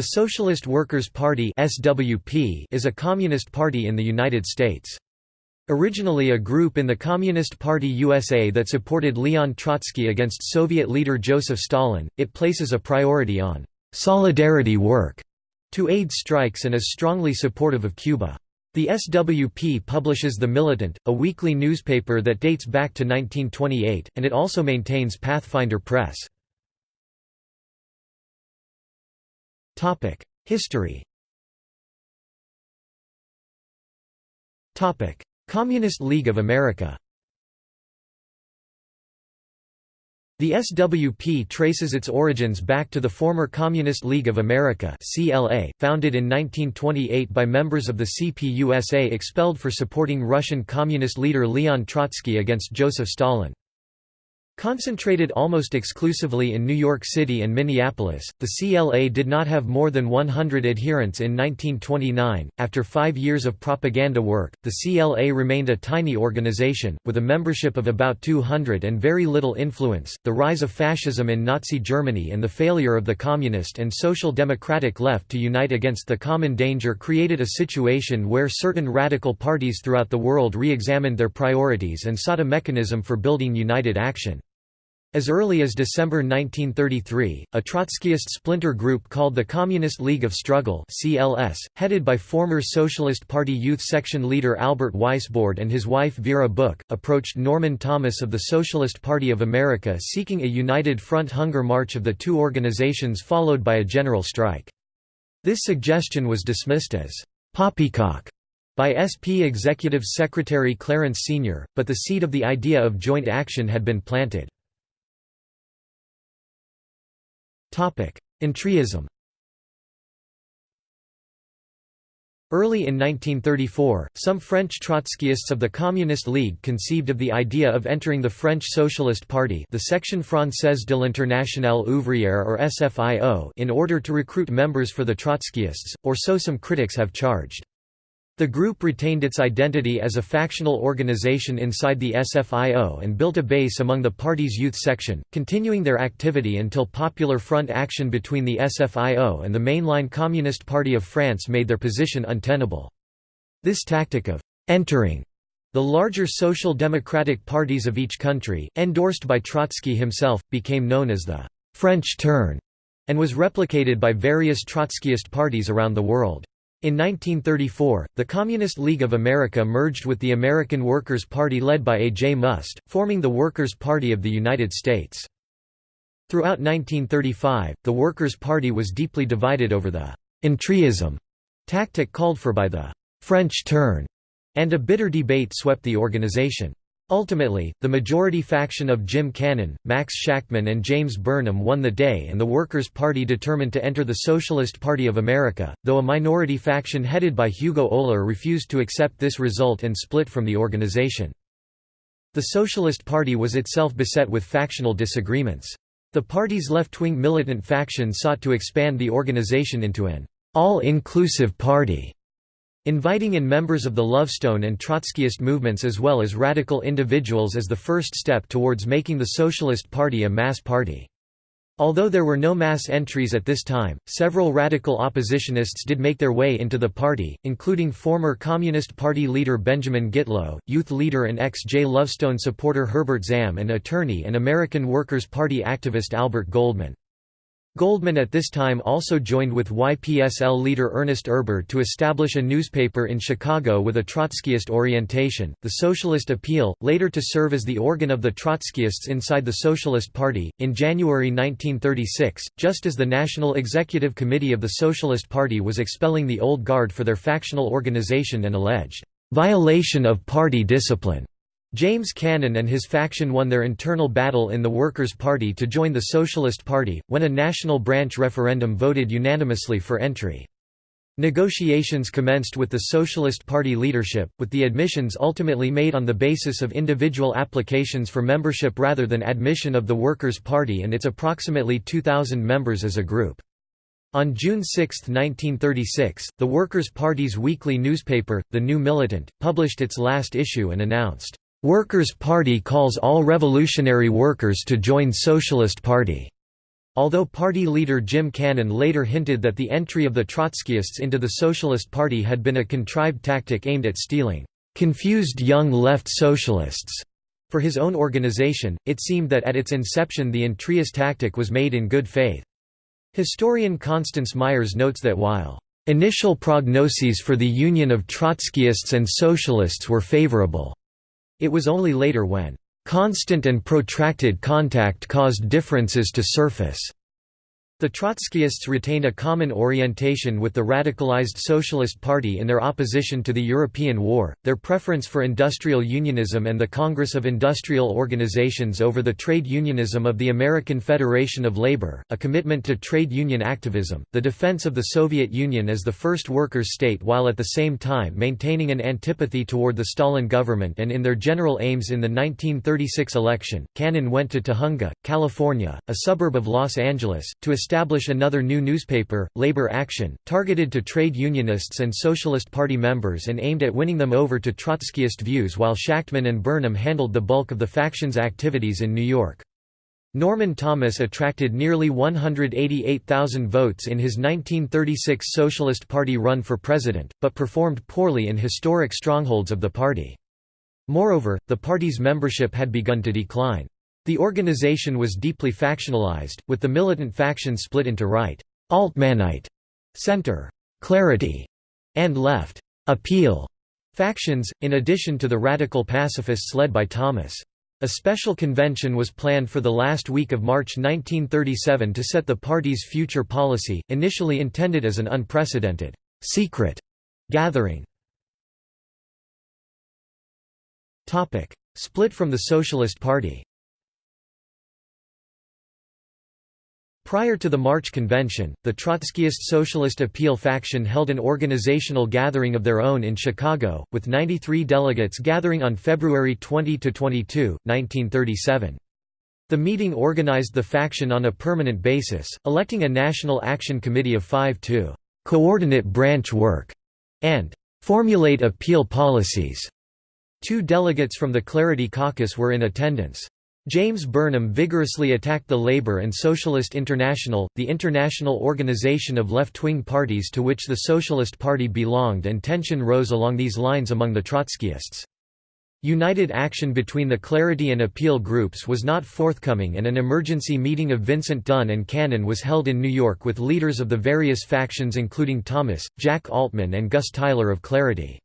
The Socialist Workers' Party (SWP) is a communist party in the United States. Originally a group in the Communist Party USA that supported Leon Trotsky against Soviet leader Joseph Stalin, it places a priority on solidarity work to aid strikes and is strongly supportive of Cuba. The SWP publishes The Militant, a weekly newspaper that dates back to 1928, and it also maintains Pathfinder Press. History. Communist League of America. The SWP traces its origins back to the former Communist League of America CLA, founded in 1928 by members of the CPUSA expelled for supporting Russian Communist leader Leon Trotsky against Joseph Stalin. Concentrated almost exclusively in New York City and Minneapolis, the CLA did not have more than 100 adherents in 1929. After five years of propaganda work, the CLA remained a tiny organization, with a membership of about 200 and very little influence. The rise of fascism in Nazi Germany and the failure of the Communist and Social Democratic left to unite against the common danger created a situation where certain radical parties throughout the world re examined their priorities and sought a mechanism for building united action. As early as December 1933, a Trotskyist splinter group called the Communist League of Struggle (CLS), headed by former Socialist Party Youth Section leader Albert Weisbord and his wife Vera Buch, approached Norman Thomas of the Socialist Party of America seeking a united front hunger march of the two organizations followed by a general strike. This suggestion was dismissed as poppycock by SP Executive Secretary Clarence Senior, but the seed of the idea of joint action had been planted. Entryism Early in 1934, some French Trotskyists of the Communist League conceived of the idea of entering the French Socialist Party the Section Française de l'Internationale Ouvrière or SFIO in order to recruit members for the Trotskyists, or so some critics have charged. The group retained its identity as a factional organization inside the SFIO and built a base among the party's youth section, continuing their activity until Popular Front action between the SFIO and the mainline Communist Party of France made their position untenable. This tactic of «entering» the larger social democratic parties of each country, endorsed by Trotsky himself, became known as the «French turn» and was replicated by various Trotskyist parties around the world. In 1934, the Communist League of America merged with the American Workers' Party led by A. J. Muste, forming the Workers' Party of the United States. Throughout 1935, the Workers' Party was deeply divided over the «entryism» tactic called for by the «French turn», and a bitter debate swept the organization. Ultimately, the majority faction of Jim Cannon, Max Shachtman and James Burnham won the day and the Workers' Party determined to enter the Socialist Party of America, though a minority faction headed by Hugo Oehler refused to accept this result and split from the organization. The Socialist Party was itself beset with factional disagreements. The party's left-wing militant faction sought to expand the organization into an all-inclusive party Inviting in members of the Lovestone and Trotskyist movements as well as radical individuals as the first step towards making the Socialist Party a mass party. Although there were no mass entries at this time, several radical oppositionists did make their way into the party, including former Communist Party leader Benjamin Gitlow, youth leader and ex-J Lovestone supporter Herbert Zam and attorney and American Workers' Party activist Albert Goldman. Goldman at this time also joined with YPSL leader Ernest Erber to establish a newspaper in Chicago with a Trotskyist orientation, the Socialist Appeal, later to serve as the organ of the Trotskyists inside the Socialist Party. In January 1936, just as the National Executive Committee of the Socialist Party was expelling the Old Guard for their factional organization and alleged violation of party discipline, James Cannon and his faction won their internal battle in the Workers' Party to join the Socialist Party, when a national branch referendum voted unanimously for entry. Negotiations commenced with the Socialist Party leadership, with the admissions ultimately made on the basis of individual applications for membership rather than admission of the Workers' Party and its approximately 2,000 members as a group. On June 6, 1936, the Workers' Party's weekly newspaper, The New Militant, published its last issue and announced, Workers' Party calls all revolutionary workers to join Socialist Party. although party leader Jim Cannon later hinted that the entry of the Trotskyists into the Socialist Party had been a contrived tactic aimed at stealing confused young left socialists. For his own organization, it seemed that at its inception the entryist tactic was made in good faith. Historian Constance Myers notes that while Initial prognoses for the union of Trotskyists and Socialists were favorable. It was only later when constant and protracted contact caused differences to surface. The Trotskyists retained a common orientation with the radicalized Socialist Party in their opposition to the European War, their preference for industrial unionism and the Congress of Industrial Organizations over the trade unionism of the American Federation of Labor, a commitment to trade union activism, the defense of the Soviet Union as the first workers' state while at the same time maintaining an antipathy toward the Stalin government and in their general aims in the 1936 election, Cannon went to Tujunga, California, a suburb of Los Angeles, to establish establish another new newspaper, Labor Action, targeted to trade unionists and Socialist Party members and aimed at winning them over to Trotskyist views while Shachtman and Burnham handled the bulk of the faction's activities in New York. Norman Thomas attracted nearly 188,000 votes in his 1936 Socialist Party run for president, but performed poorly in historic strongholds of the party. Moreover, the party's membership had begun to decline. The organization was deeply factionalized, with the militant faction split into right Altmanite, center Clarity, and left Appeal factions, in addition to the radical pacifists led by Thomas. A special convention was planned for the last week of March 1937 to set the party's future policy, initially intended as an unprecedented, secret gathering. Split from the Socialist Party Prior to the March Convention, the Trotskyist Socialist Appeal faction held an organizational gathering of their own in Chicago, with 93 delegates gathering on February 20–22, 1937. The meeting organized the faction on a permanent basis, electing a National Action Committee of five to «coordinate branch work» and «formulate appeal policies». Two delegates from the Clarity Caucus were in attendance. James Burnham vigorously attacked the Labour and Socialist International, the international organization of left-wing parties to which the Socialist Party belonged and tension rose along these lines among the Trotskyists. United action between the Clarity and Appeal groups was not forthcoming and an emergency meeting of Vincent Dunne and Cannon was held in New York with leaders of the various factions including Thomas, Jack Altman and Gus Tyler of Clarity.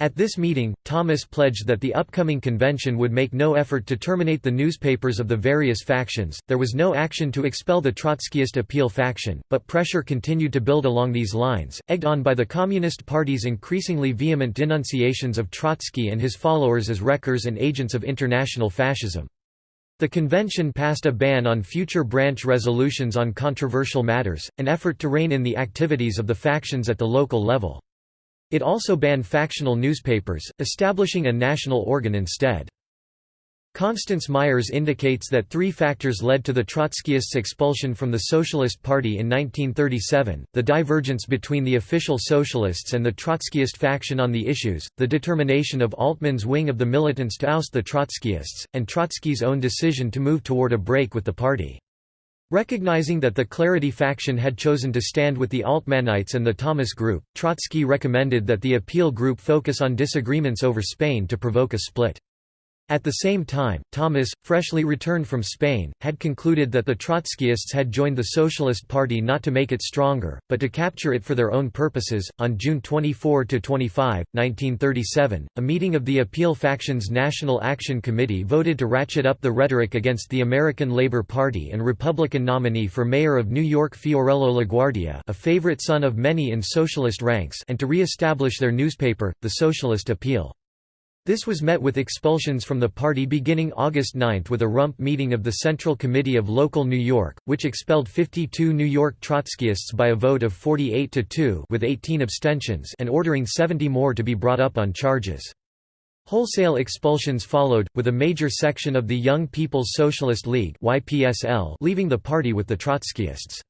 At this meeting, Thomas pledged that the upcoming convention would make no effort to terminate the newspapers of the various factions. There was no action to expel the Trotskyist appeal faction, but pressure continued to build along these lines, egged on by the Communist Party's increasingly vehement denunciations of Trotsky and his followers as wreckers and agents of international fascism. The convention passed a ban on future branch resolutions on controversial matters, an effort to rein in the activities of the factions at the local level. It also banned factional newspapers, establishing a national organ instead. Constance Myers indicates that three factors led to the Trotskyists' expulsion from the Socialist Party in 1937, the divergence between the official Socialists and the Trotskyist faction on the issues, the determination of Altman's wing of the militants to oust the Trotskyists, and Trotsky's own decision to move toward a break with the party. Recognizing that the Clarity faction had chosen to stand with the Altmanites and the Thomas Group, Trotsky recommended that the Appeal Group focus on disagreements over Spain to provoke a split. At the same time, Thomas, freshly returned from Spain, had concluded that the Trotskyists had joined the Socialist Party not to make it stronger, but to capture it for their own purposes. On June 24 to 25, 1937, a meeting of the Appeal Faction's National Action Committee voted to ratchet up the rhetoric against the American Labor Party and Republican nominee for mayor of New York Fiorello LaGuardia, a favorite son of many in socialist ranks, and to re-establish their newspaper, The Socialist Appeal. This was met with expulsions from the party beginning August 9 with a rump meeting of the Central Committee of Local New York, which expelled 52 New York Trotskyists by a vote of 48 to 2 with 18 abstentions and ordering 70 more to be brought up on charges. Wholesale expulsions followed, with a major section of the Young People's Socialist League leaving the party with the Trotskyists.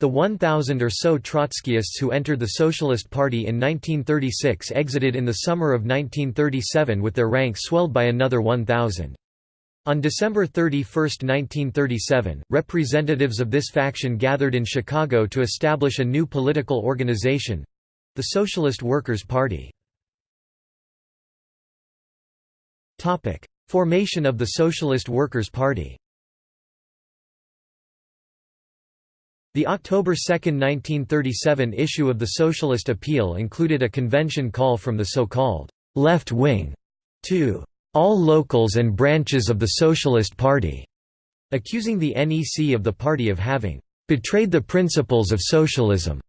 The 1,000 or so Trotskyists who entered the Socialist Party in 1936 exited in the summer of 1937 with their ranks swelled by another 1,000. On December 31, 1937, representatives of this faction gathered in Chicago to establish a new political organization—the Socialist Workers' Party. Formation of the Socialist Workers' Party The October 2, 1937 issue of the Socialist Appeal included a convention call from the so-called «left wing» to all locals and branches of the Socialist Party, accusing the NEC of the party of having betrayed the principles of socialism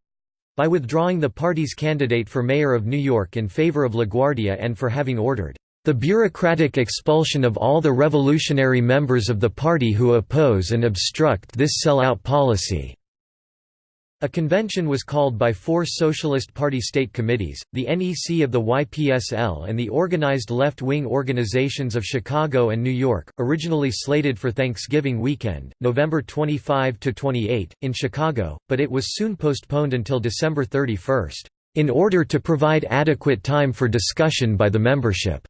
by withdrawing the party's candidate for mayor of New York in favor of LaGuardia and for having ordered the bureaucratic expulsion of all the revolutionary members of the party who oppose and obstruct this sell-out policy. A convention was called by four Socialist Party state committees, the NEC of the YPSL and the organized left-wing organizations of Chicago and New York, originally slated for Thanksgiving weekend, November 25–28, in Chicago, but it was soon postponed until December 31, in order to provide adequate time for discussion by the membership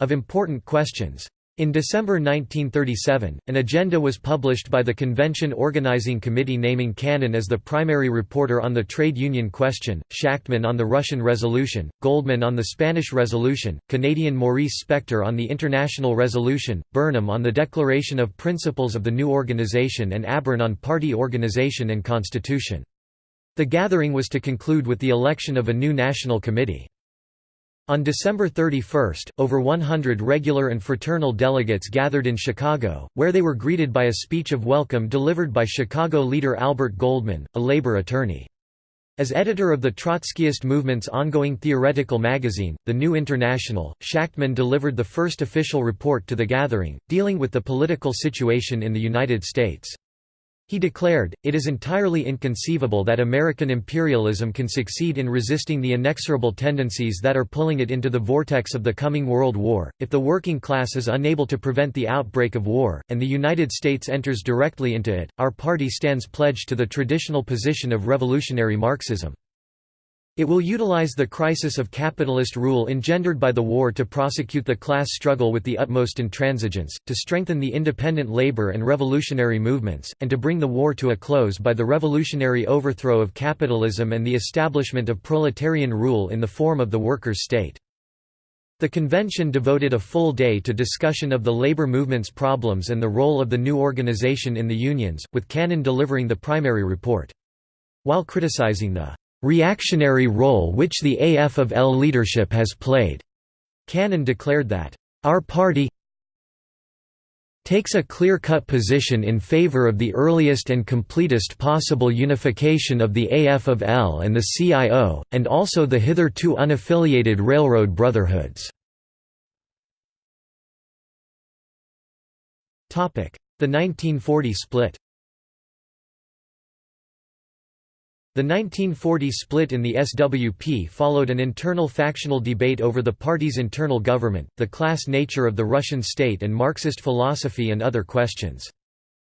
of important questions. In December 1937, an agenda was published by the Convention Organizing Committee naming Cannon as the primary reporter on the trade union question, Shachtman on the Russian Resolution, Goldman on the Spanish Resolution, Canadian Maurice Spector on the International Resolution, Burnham on the Declaration of Principles of the new organization and Abern on party organization and constitution. The gathering was to conclude with the election of a new national committee. On December 31, over 100 regular and fraternal delegates gathered in Chicago, where they were greeted by a speech of welcome delivered by Chicago leader Albert Goldman, a labor attorney. As editor of the Trotskyist movement's ongoing theoretical magazine, The New International, Shachtman delivered the first official report to the gathering, dealing with the political situation in the United States. He declared, it is entirely inconceivable that American imperialism can succeed in resisting the inexorable tendencies that are pulling it into the vortex of the coming World War, if the working class is unable to prevent the outbreak of war, and the United States enters directly into it. Our party stands pledged to the traditional position of revolutionary Marxism. It will utilize the crisis of capitalist rule engendered by the war to prosecute the class struggle with the utmost intransigence, to strengthen the independent labor and revolutionary movements, and to bring the war to a close by the revolutionary overthrow of capitalism and the establishment of proletarian rule in the form of the workers' state. The convention devoted a full day to discussion of the labor movement's problems and the role of the new organization in the unions, with Cannon delivering the primary report. While criticizing the reactionary role which the AF of L leadership has played. Cannon declared that, Our party takes a clear-cut position in favor of the earliest and completest possible unification of the AF of L and the CIO, and also the hitherto unaffiliated railroad brotherhoods. The 1940 split The 1940 split in the SWP followed an internal factional debate over the party's internal government, the class nature of the Russian state and Marxist philosophy and other questions.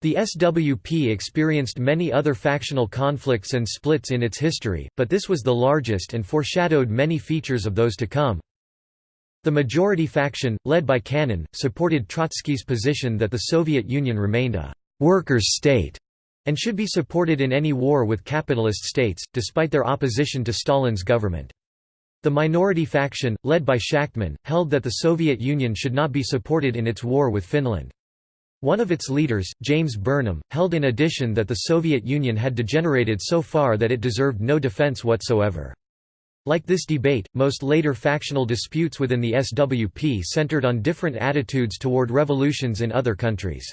The SWP experienced many other factional conflicts and splits in its history, but this was the largest and foreshadowed many features of those to come. The majority faction, led by Cannon, supported Trotsky's position that the Soviet Union remained a «workers' state» and should be supported in any war with capitalist states, despite their opposition to Stalin's government. The minority faction, led by Shachtman, held that the Soviet Union should not be supported in its war with Finland. One of its leaders, James Burnham, held in addition that the Soviet Union had degenerated so far that it deserved no defense whatsoever. Like this debate, most later factional disputes within the SWP centered on different attitudes toward revolutions in other countries.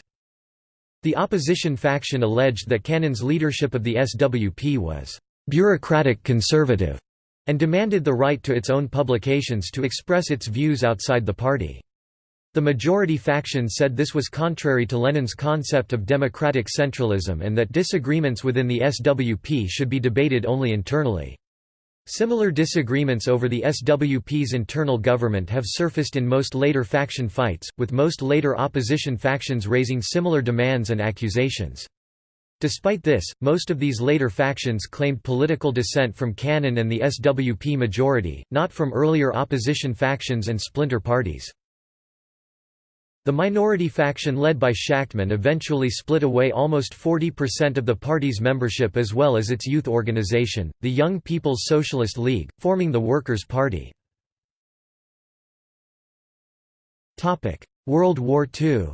The opposition faction alleged that Cannon's leadership of the SWP was «bureaucratic conservative» and demanded the right to its own publications to express its views outside the party. The majority faction said this was contrary to Lenin's concept of democratic centralism and that disagreements within the SWP should be debated only internally. Similar disagreements over the SWP's internal government have surfaced in most later faction fights, with most later opposition factions raising similar demands and accusations. Despite this, most of these later factions claimed political dissent from Cannon and the SWP majority, not from earlier opposition factions and splinter parties. The minority faction led by Shachtman eventually split away almost 40% of the party's membership as well as its youth organization, the Young People's Socialist League, forming the Workers' Party. World War II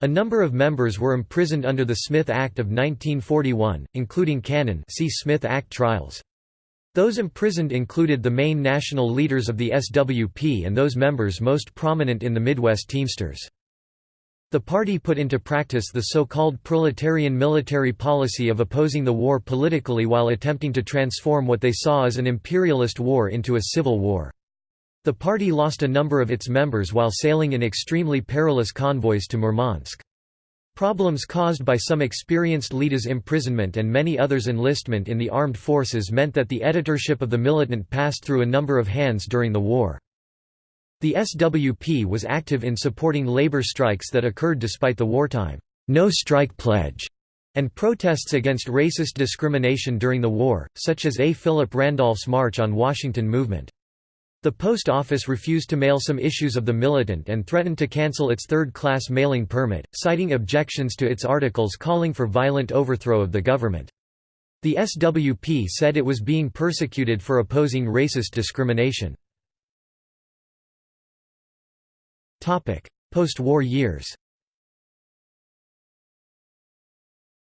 A number of members were imprisoned under the Smith Act of 1941, including Cannon see Smith Act trials. Those imprisoned included the main national leaders of the SWP and those members most prominent in the Midwest Teamsters. The party put into practice the so-called proletarian military policy of opposing the war politically while attempting to transform what they saw as an imperialist war into a civil war. The party lost a number of its members while sailing in extremely perilous convoys to Murmansk. Problems caused by some experienced leaders' imprisonment and many others' enlistment in the armed forces meant that the editorship of the militant passed through a number of hands during the war. The SWP was active in supporting labor strikes that occurred despite the wartime no strike pledge and protests against racist discrimination during the war, such as A. Philip Randolph's March on Washington movement. The post office refused to mail some issues of the Militant and threatened to cancel its third-class mailing permit, citing objections to its articles calling for violent overthrow of the government. The SWP said it was being persecuted for opposing racist discrimination. Post-war years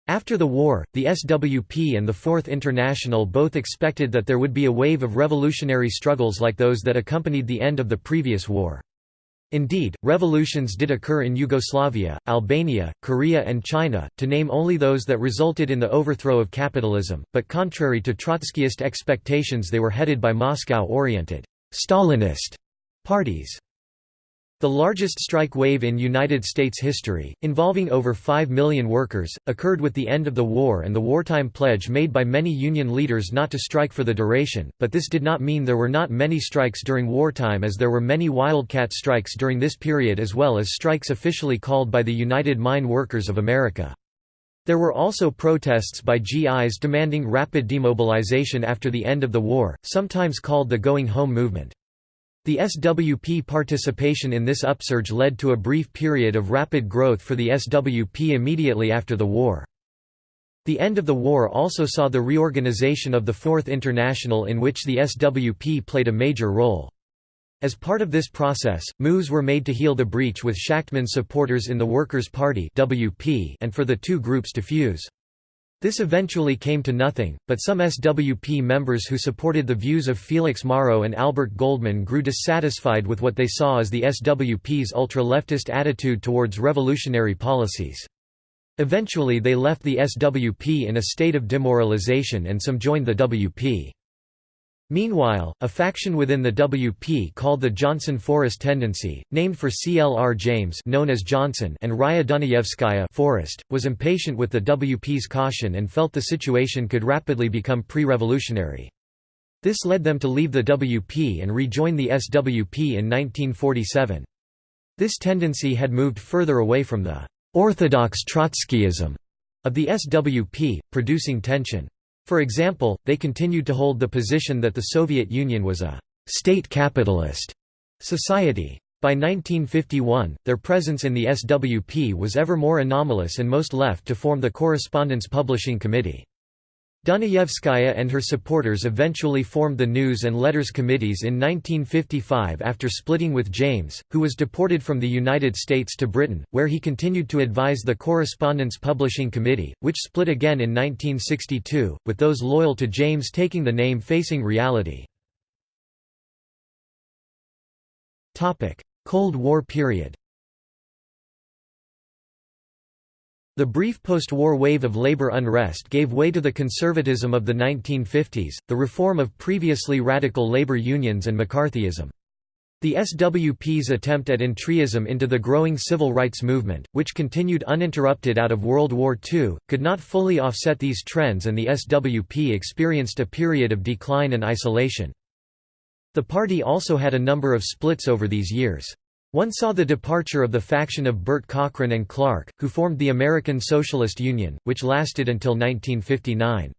After the war, the SWP and the Fourth International both expected that there would be a wave of revolutionary struggles like those that accompanied the end of the previous war. Indeed, revolutions did occur in Yugoslavia, Albania, Korea and China, to name only those that resulted in the overthrow of capitalism, but contrary to Trotskyist expectations they were headed by Moscow-oriented Stalinist parties. The largest strike wave in United States history, involving over 5 million workers, occurred with the end of the war and the wartime pledge made by many union leaders not to strike for the duration, but this did not mean there were not many strikes during wartime as there were many wildcat strikes during this period as well as strikes officially called by the United Mine Workers of America. There were also protests by GIs demanding rapid demobilization after the end of the war, sometimes called the Going Home movement. The SWP participation in this upsurge led to a brief period of rapid growth for the SWP immediately after the war. The end of the war also saw the reorganization of the Fourth International in which the SWP played a major role. As part of this process, moves were made to heal the breach with Shachtman's supporters in the Workers' Party and for the two groups to fuse. This eventually came to nothing, but some SWP members who supported the views of Felix Morrow and Albert Goldman grew dissatisfied with what they saw as the SWP's ultra-leftist attitude towards revolutionary policies. Eventually they left the SWP in a state of demoralization and some joined the WP. Meanwhile, a faction within the WP called the Johnson Forest Tendency, named for C. L. R. James known as Johnson and Raya Dunayevskaya Forest, was impatient with the WP's caution and felt the situation could rapidly become pre-revolutionary. This led them to leave the WP and rejoin the SWP in 1947. This tendency had moved further away from the «orthodox Trotskyism» of the SWP, producing tension. For example, they continued to hold the position that the Soviet Union was a «state capitalist» society. By 1951, their presence in the SWP was ever more anomalous and most left to form the Correspondence Publishing Committee. Dunayevskaya and her supporters eventually formed the News and Letters Committees in 1955 after splitting with James, who was deported from the United States to Britain, where he continued to advise the Correspondence Publishing Committee, which split again in 1962, with those loyal to James taking the name Facing Reality. Cold War period The brief post-war wave of labor unrest gave way to the conservatism of the 1950s, the reform of previously radical labor unions and McCarthyism. The SWP's attempt at entryism into the growing civil rights movement, which continued uninterrupted out of World War II, could not fully offset these trends and the SWP experienced a period of decline and isolation. The party also had a number of splits over these years. One saw the departure of the faction of Bert Cochran and Clark, who formed the American Socialist Union, which lasted until 1959.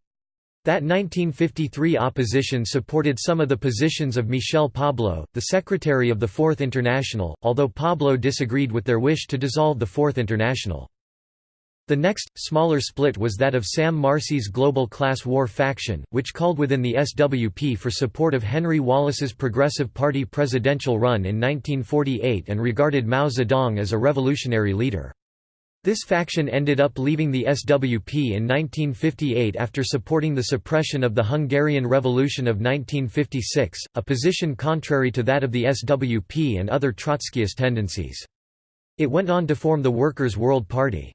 That 1953 opposition supported some of the positions of Michel Pablo, the secretary of the Fourth International, although Pablo disagreed with their wish to dissolve the Fourth International. The next, smaller split was that of Sam Marcy's Global Class War faction, which called within the SWP for support of Henry Wallace's Progressive Party presidential run in 1948 and regarded Mao Zedong as a revolutionary leader. This faction ended up leaving the SWP in 1958 after supporting the suppression of the Hungarian Revolution of 1956, a position contrary to that of the SWP and other Trotskyist tendencies. It went on to form the Workers' World Party.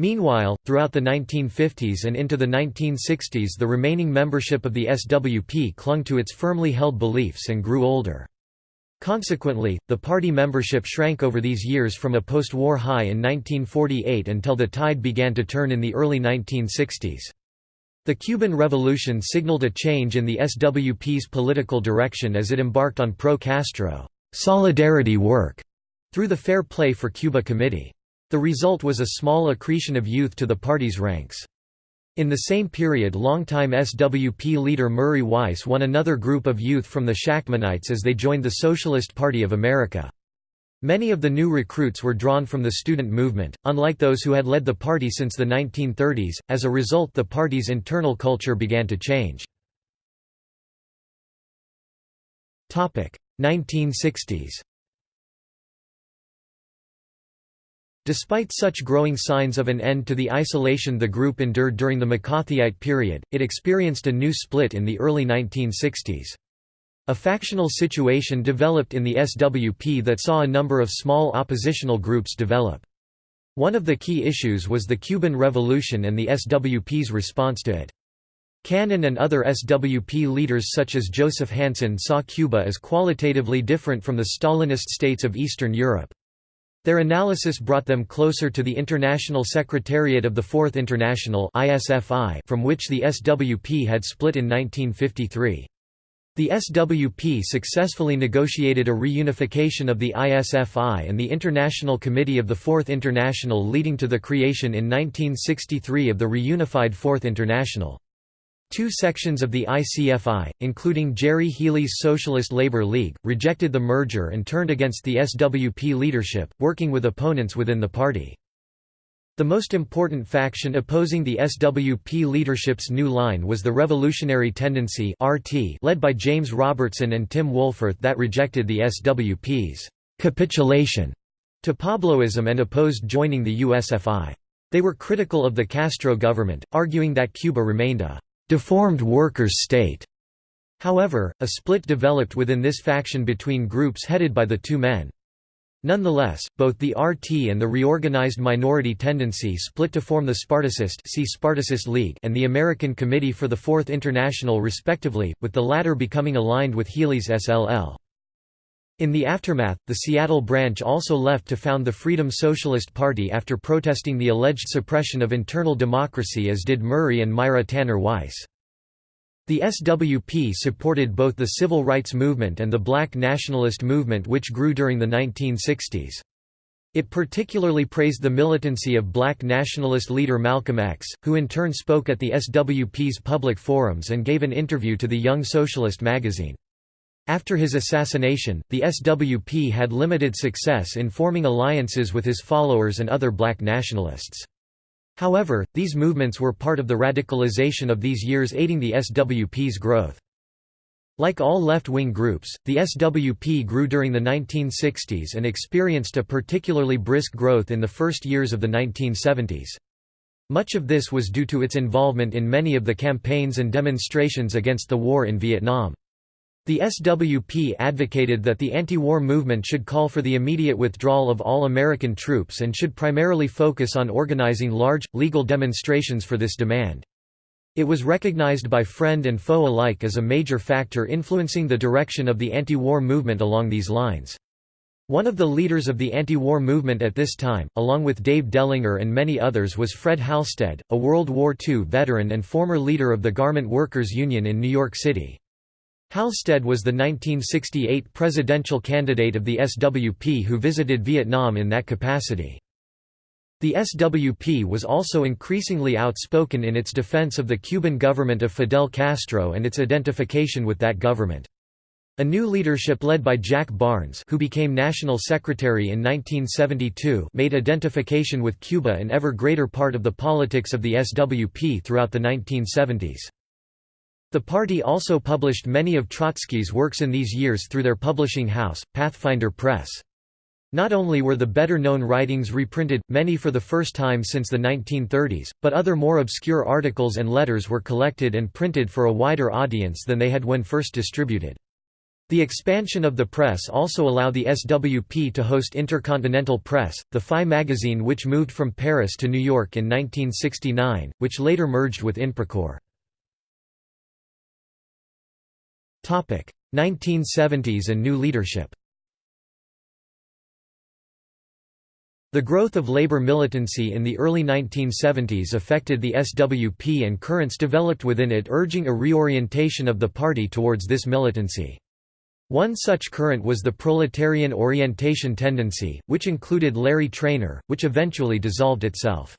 Meanwhile, throughout the 1950s and into the 1960s the remaining membership of the SWP clung to its firmly held beliefs and grew older. Consequently, the party membership shrank over these years from a post-war high in 1948 until the tide began to turn in the early 1960s. The Cuban Revolution signaled a change in the SWP's political direction as it embarked on pro-Castro solidarity work through the Fair Play for Cuba Committee. The result was a small accretion of youth to the party's ranks. In the same period longtime SWP leader Murray Weiss won another group of youth from the Shachtmanites as they joined the Socialist Party of America. Many of the new recruits were drawn from the student movement, unlike those who had led the party since the 1930s, as a result the party's internal culture began to change. 1960s Despite such growing signs of an end to the isolation the group endured during the McCarthyite period, it experienced a new split in the early 1960s. A factional situation developed in the SWP that saw a number of small oppositional groups develop. One of the key issues was the Cuban Revolution and the SWP's response to it. Cannon and other SWP leaders such as Joseph Hansen saw Cuba as qualitatively different from the Stalinist states of Eastern Europe. Their analysis brought them closer to the International Secretariat of the Fourth International from which the SWP had split in 1953. The SWP successfully negotiated a reunification of the ISFI and the International Committee of the Fourth International leading to the creation in 1963 of the reunified Fourth International. Two sections of the ICFI, including Gerry Healy's Socialist Labor League, rejected the merger and turned against the SWP leadership, working with opponents within the party. The most important faction opposing the SWP leadership's new line was the Revolutionary Tendency (RT), led by James Robertson and Tim Wohlforth that rejected the SWP's capitulation to Pabloism and opposed joining the USFI. They were critical of the Castro government, arguing that Cuba remained a deformed workers' state. However, a split developed within this faction between groups headed by the two men. Nonetheless, both the RT and the reorganized minority tendency split to form the Spartacist, see Spartacist League and the American Committee for the Fourth International respectively, with the latter becoming aligned with Healy's SLL. In the aftermath, the Seattle branch also left to found the Freedom Socialist Party after protesting the alleged suppression of internal democracy as did Murray and Myra Tanner Weiss. The SWP supported both the civil rights movement and the black nationalist movement which grew during the 1960s. It particularly praised the militancy of black nationalist leader Malcolm X, who in turn spoke at the SWP's public forums and gave an interview to the Young Socialist magazine. After his assassination, the SWP had limited success in forming alliances with his followers and other black nationalists. However, these movements were part of the radicalization of these years aiding the SWP's growth. Like all left-wing groups, the SWP grew during the 1960s and experienced a particularly brisk growth in the first years of the 1970s. Much of this was due to its involvement in many of the campaigns and demonstrations against the war in Vietnam. The SWP advocated that the anti-war movement should call for the immediate withdrawal of all American troops and should primarily focus on organizing large, legal demonstrations for this demand. It was recognized by friend and foe alike as a major factor influencing the direction of the anti-war movement along these lines. One of the leaders of the anti-war movement at this time, along with Dave Dellinger and many others was Fred Halstead, a World War II veteran and former leader of the Garment Workers Union in New York City. Halstead was the 1968 presidential candidate of the SWP who visited Vietnam in that capacity. The SWP was also increasingly outspoken in its defense of the Cuban government of Fidel Castro and its identification with that government. A new leadership led by Jack Barnes who became National Secretary in 1972 made identification with Cuba an ever greater part of the politics of the SWP throughout the 1970s. The party also published many of Trotsky's works in these years through their publishing house, Pathfinder Press. Not only were the better-known writings reprinted, many for the first time since the 1930s, but other more obscure articles and letters were collected and printed for a wider audience than they had when first distributed. The expansion of the press also allowed the SWP to host Intercontinental Press, the FI magazine which moved from Paris to New York in 1969, which later merged with Inprecor. 1970s and new leadership The growth of labor militancy in the early 1970s affected the SWP and currents developed within it urging a reorientation of the party towards this militancy. One such current was the proletarian orientation tendency, which included Larry Trainor, which eventually dissolved itself.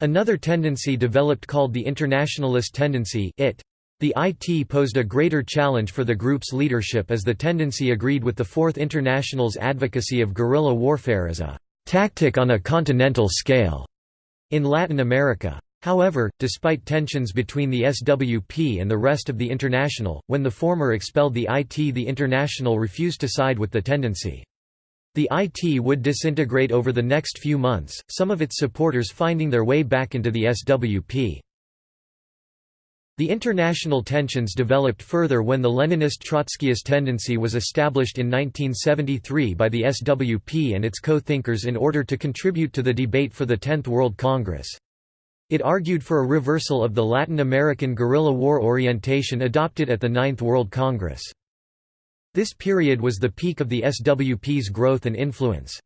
Another tendency developed called the internationalist tendency it. The IT posed a greater challenge for the group's leadership as the tendency agreed with the Fourth International's advocacy of guerrilla warfare as a tactic on a continental scale in Latin America. However, despite tensions between the SWP and the rest of the International, when the former expelled the IT the International refused to side with the tendency. The IT would disintegrate over the next few months, some of its supporters finding their way back into the SWP. The international tensions developed further when the Leninist Trotskyist tendency was established in 1973 by the SWP and its co-thinkers in order to contribute to the debate for the Tenth World Congress. It argued for a reversal of the Latin American guerrilla war orientation adopted at the Ninth World Congress. This period was the peak of the SWP's growth and influence.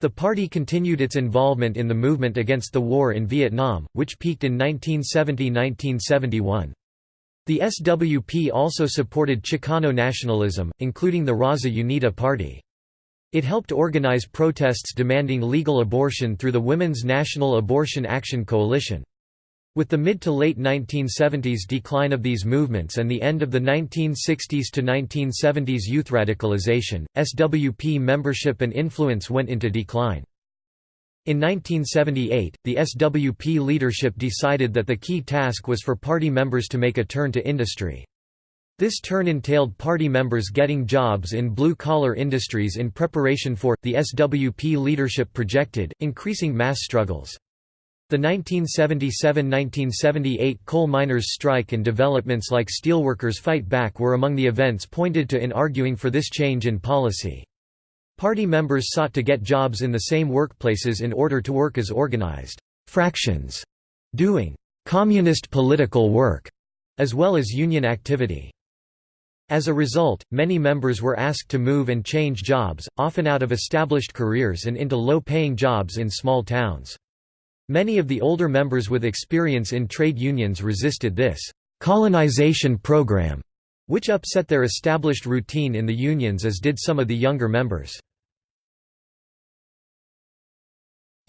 The party continued its involvement in the movement against the war in Vietnam, which peaked in 1970–1971. The SWP also supported Chicano nationalism, including the Raza Unida party. It helped organize protests demanding legal abortion through the Women's National Abortion Action Coalition. With the mid to late 1970s decline of these movements and the end of the 1960s to 1970s youth radicalization, SWP membership and influence went into decline. In 1978, the SWP leadership decided that the key task was for party members to make a turn to industry. This turn entailed party members getting jobs in blue-collar industries in preparation for, the SWP leadership projected, increasing mass struggles. The 1977–1978 coal miners' strike and developments like Steelworkers Fight Back were among the events pointed to in arguing for this change in policy. Party members sought to get jobs in the same workplaces in order to work as organized fractions, doing communist political work, as well as union activity. As a result, many members were asked to move and change jobs, often out of established careers and into low-paying jobs in small towns. Many of the older members with experience in trade unions resisted this colonization program, which upset their established routine in the unions as did some of the younger members.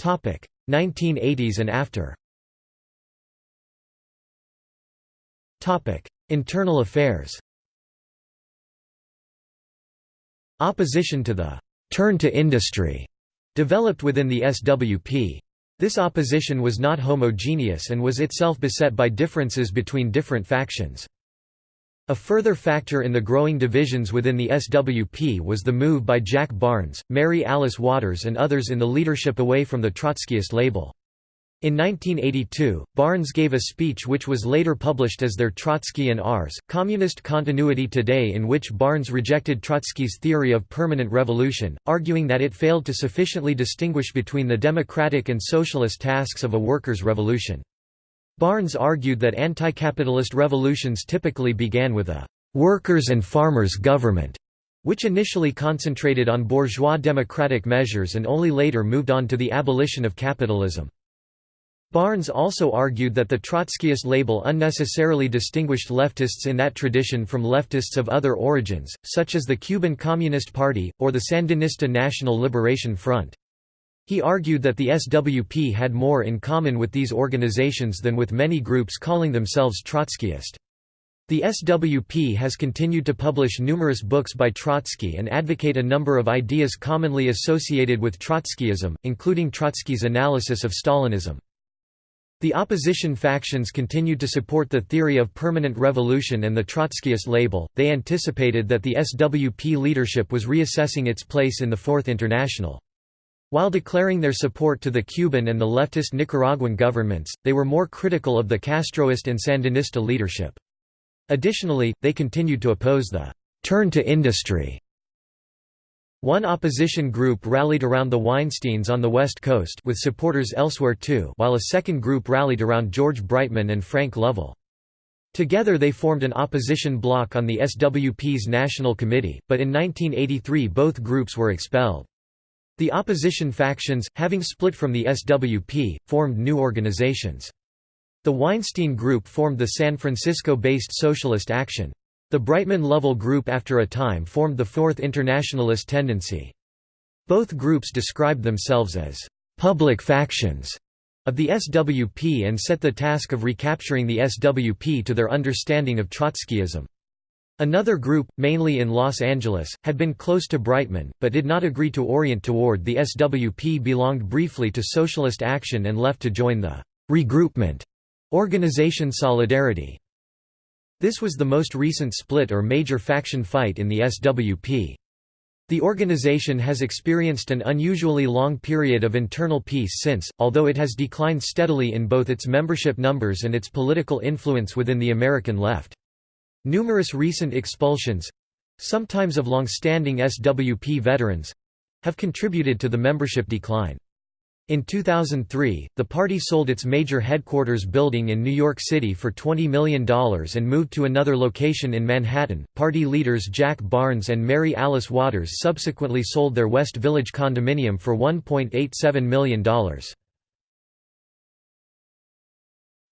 1980s and after Internal affairs Opposition to the «turn to industry» developed within the SWP. This opposition was not homogeneous and was itself beset by differences between different factions. A further factor in the growing divisions within the SWP was the move by Jack Barnes, Mary Alice Waters and others in the leadership away from the Trotskyist label. In 1982, Barnes gave a speech which was later published as their Trotsky and Ours. Communist Continuity Today in which Barnes rejected Trotsky's theory of permanent revolution, arguing that it failed to sufficiently distinguish between the democratic and socialist tasks of a workers' revolution. Barnes argued that anti-capitalist revolutions typically began with a «workers' and farmers' government», which initially concentrated on bourgeois democratic measures and only later moved on to the abolition of capitalism. Barnes also argued that the Trotskyist label unnecessarily distinguished leftists in that tradition from leftists of other origins, such as the Cuban Communist Party, or the Sandinista National Liberation Front. He argued that the SWP had more in common with these organizations than with many groups calling themselves Trotskyist. The SWP has continued to publish numerous books by Trotsky and advocate a number of ideas commonly associated with Trotskyism, including Trotsky's analysis of Stalinism. The opposition factions continued to support the theory of permanent revolution and the Trotskyist label. They anticipated that the SWP leadership was reassessing its place in the Fourth International. While declaring their support to the Cuban and the leftist Nicaraguan governments, they were more critical of the Castroist and Sandinista leadership. Additionally, they continued to oppose the «turn to industry» One opposition group rallied around the Weinsteins on the West Coast with supporters elsewhere too while a second group rallied around George Breitman and Frank Lovell. Together they formed an opposition bloc on the SWP's National Committee, but in 1983 both groups were expelled. The opposition factions, having split from the SWP, formed new organizations. The Weinstein Group formed the San Francisco-based Socialist Action. The Breitman-Lovell Group after a time formed the Fourth Internationalist Tendency. Both groups described themselves as «public factions» of the SWP and set the task of recapturing the SWP to their understanding of Trotskyism. Another group, mainly in Los Angeles, had been close to Breitman, but did not agree to orient toward the SWP belonged briefly to Socialist Action and left to join the «regroupment» organization Solidarity. This was the most recent split or major faction fight in the SWP. The organization has experienced an unusually long period of internal peace since, although it has declined steadily in both its membership numbers and its political influence within the American left. Numerous recent expulsions—sometimes of long-standing SWP veterans—have contributed to the membership decline. In 2003, the party sold its major headquarters building in New York City for $20 million and moved to another location in Manhattan. Party leaders Jack Barnes and Mary Alice Waters subsequently sold their West Village condominium for $1.87 million.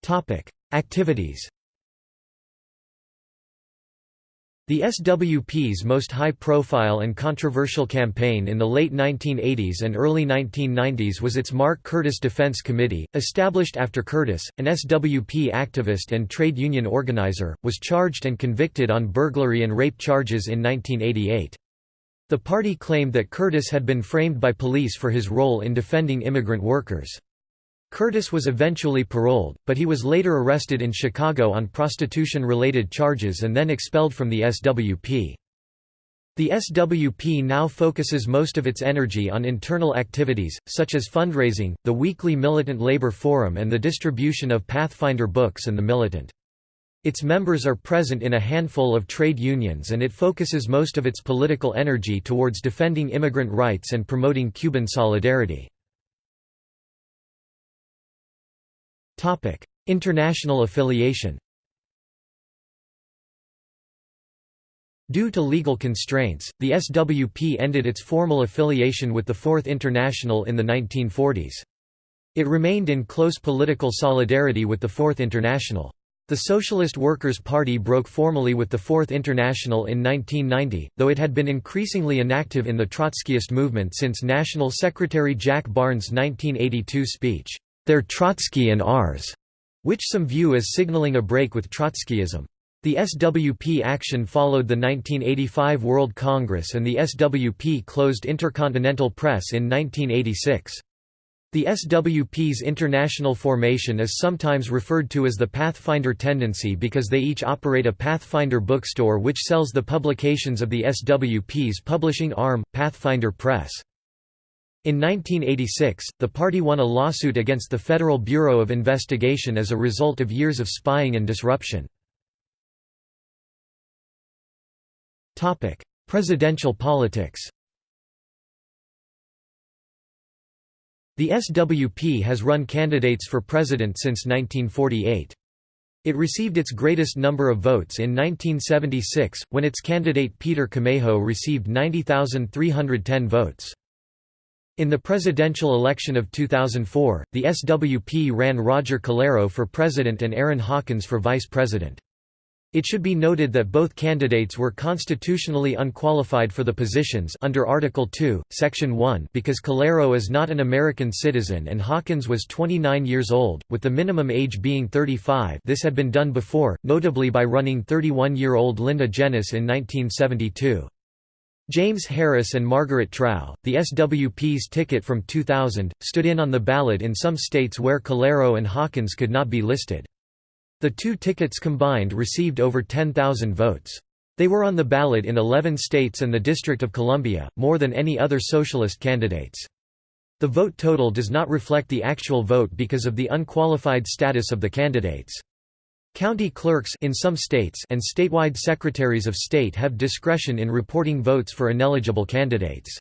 Topic: Activities The SWP's most high-profile and controversial campaign in the late 1980s and early 1990s was its Mark Curtis Defense Committee, established after Curtis, an SWP activist and trade union organizer, was charged and convicted on burglary and rape charges in 1988. The party claimed that Curtis had been framed by police for his role in defending immigrant workers. Curtis was eventually paroled, but he was later arrested in Chicago on prostitution-related charges and then expelled from the SWP. The SWP now focuses most of its energy on internal activities, such as fundraising, the weekly Militant Labor Forum and the distribution of Pathfinder books and The Militant. Its members are present in a handful of trade unions and it focuses most of its political energy towards defending immigrant rights and promoting Cuban solidarity. International affiliation Due to legal constraints, the SWP ended its formal affiliation with the Fourth International in the 1940s. It remained in close political solidarity with the Fourth International. The Socialist Workers' Party broke formally with the Fourth International in 1990, though it had been increasingly inactive in the Trotskyist movement since National Secretary Jack Barnes' 1982 speech, their Trotsky and ours, which some view as signaling a break with Trotskyism. The SWP action followed the 1985 World Congress and the SWP closed Intercontinental Press in 1986. The SWP's international formation is sometimes referred to as the Pathfinder tendency because they each operate a Pathfinder bookstore which sells the publications of the SWP's publishing arm, Pathfinder Press. In 1986, the party won a lawsuit against the Federal Bureau of Investigation as a result of years of spying and disruption. Presidential politics The SWP has run candidates for president since 1948. It received its greatest number of votes in 1976, when its candidate Peter Camejo received 90,310 votes. In the presidential election of 2004, the SWP ran Roger Calero for president and Arrin Hawkins for vice president. It should be noted that both candidates were constitutionally unqualified for the positions under Article 2, Section 1 because Calero is not an American citizen and Hawkins was 29 years old, with the minimum age being 35 this had been done before, notably by running 31-year-old Linda Jenness in 1972. James Harris and Margaret Trowe, the SWP's ticket from 2000, stood in on the ballot in some states where Calero and Hawkins could not be listed. The two tickets combined received over 10,000 votes. They were on the ballot in 11 states and the District of Columbia, more than any other socialist candidates. The vote total does not reflect the actual vote because of the unqualified status of the candidates. County clerks in some states and statewide secretaries of state have discretion in reporting votes for ineligible candidates.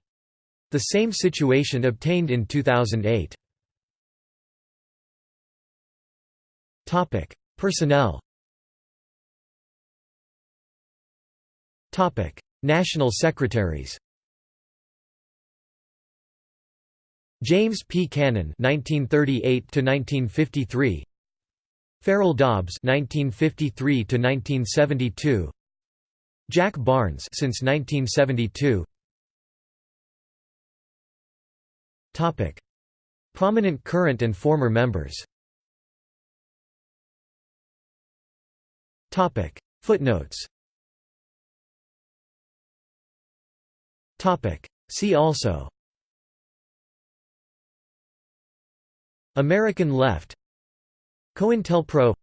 The same situation obtained in 2008. Topic: Personnel Topic: National secretaries James P. Cannon (1938–1953), Farrell Dobbs (1953–1972), Jack Barnes since 1972. Topic: Prominent current and former members. Topic Footnotes Topic See also American left COINTELPRO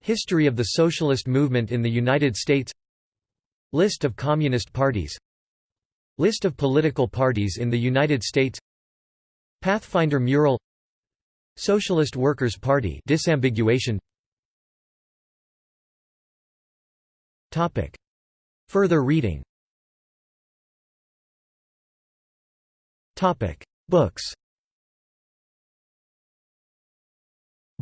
History of the socialist movement in the United States List of communist parties List of political parties in the United States Pathfinder mural Socialist Workers' Party disambiguation. Topic. Further reading. Topic. Books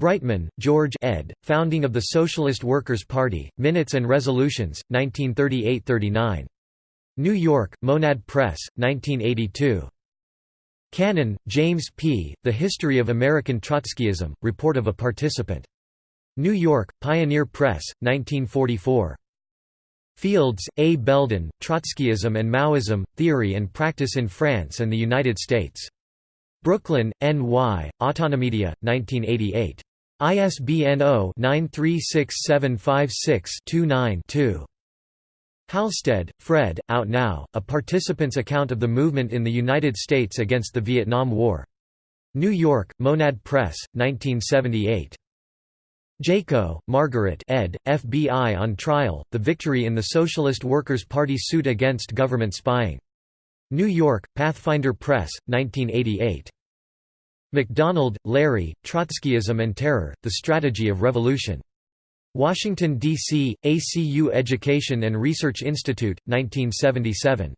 Breitman, George ed., Founding of the Socialist Workers' Party, Minutes and Resolutions, 1938–39. New York, Monad Press, 1982. Cannon, James P., The History of American Trotskyism, Report of a Participant. New York, Pioneer Press, 1944. Fields, A. Belden, Trotskyism and Maoism, Theory and Practice in France and the United States. Brooklyn, N.Y., Autonomedia, 1988. ISBN 0-936756-29-2. Halstead, Fred, Out Now, A Participant's Account of the Movement in the United States Against the Vietnam War. New York, Monad Press, 1978. Jayko, Margaret ed., FBI on Trial, The Victory in the Socialist Workers' Party Suit Against Government Spying. New York, Pathfinder Press, 1988. MacDonald, Larry, Trotskyism and Terror, The Strategy of Revolution. Washington, D.C., ACU Education and Research Institute, 1977.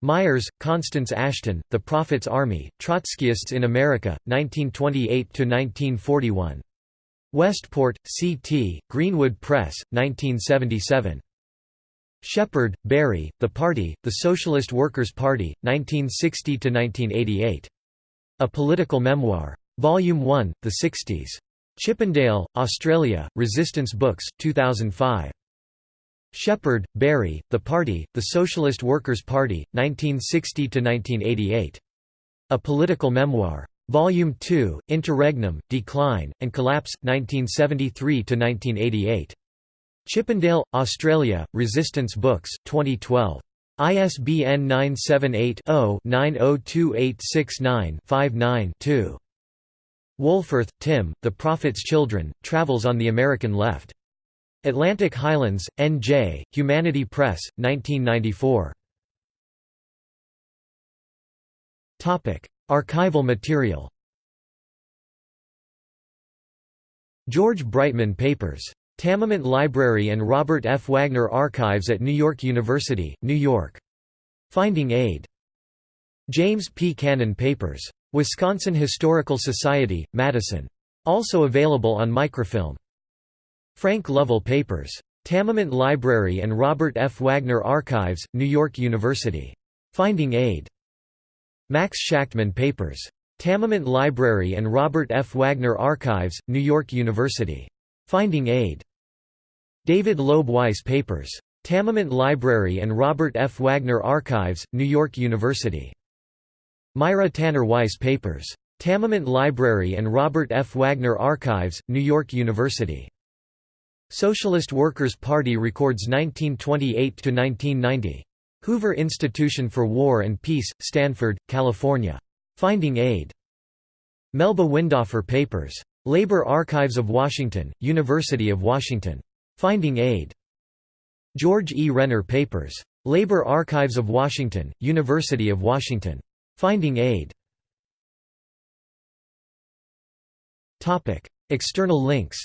Myers, Constance Ashton, The Prophet's Army, Trotskyists in America, 1928–1941. Westport, C.T., Greenwood Press, 1977. Shepard, Barry, The Party, The Socialist Workers' Party, 1960–1988. A Political Memoir. Volume 1, The Sixties. Chippendale, Australia, Resistance Books, 2005. Shepard, Barry, The Party, The Socialist Workers' Party, 1960–1988. A Political Memoir. Volume 2, Interregnum, Decline, and Collapse, 1973–1988. Chippendale, Australia, Resistance Books, 2012. ISBN 978-0-902869-59-2. Wohlforth, Tim, The Prophet's Children, Travels on the American Left. Atlantic Highlands, N.J., Humanity Press, 1994. Archival material George Breitman Papers. Tamiment Library and Robert F. Wagner Archives at New York University, New York. Finding Aid. James P. Cannon Papers. Wisconsin Historical Society, Madison. Also available on microfilm. Frank Lovell Papers. Tamiment Library and Robert F. Wagner Archives, New York University. Finding Aid. Max Shachtman Papers. Tamiment Library and Robert F. Wagner Archives, New York University. Finding Aid. David Loeb Weiss Papers. Tamiment Library and Robert F. Wagner Archives, New York University. Myra Tanner Weiss Papers. Tamiment Library and Robert F. Wagner Archives, New York University. Socialist Workers' Party records 1928–1990. Hoover Institution for War and Peace, Stanford, California. Finding Aid. Melba Windoffer Papers. Labor Archives of Washington, University of Washington. Finding Aid. George E. Renner Papers. Labor Archives of Washington, University of Washington. Finding Aid. External links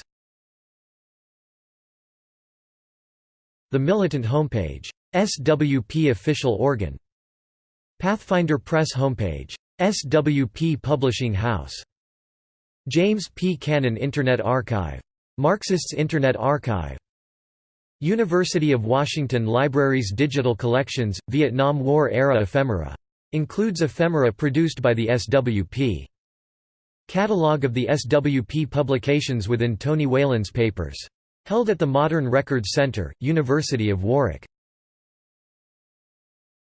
The Militant homepage. SWP official organ. Pathfinder Press homepage. SWP Publishing House. James P. Cannon Internet Archive. Marxists Internet Archive. University of Washington Libraries Digital Collections, Vietnam War-era ephemera. Includes ephemera produced by the SWP. Catalogue of the SWP publications within Tony Whalen's papers. Held at the Modern Records Center, University of Warwick.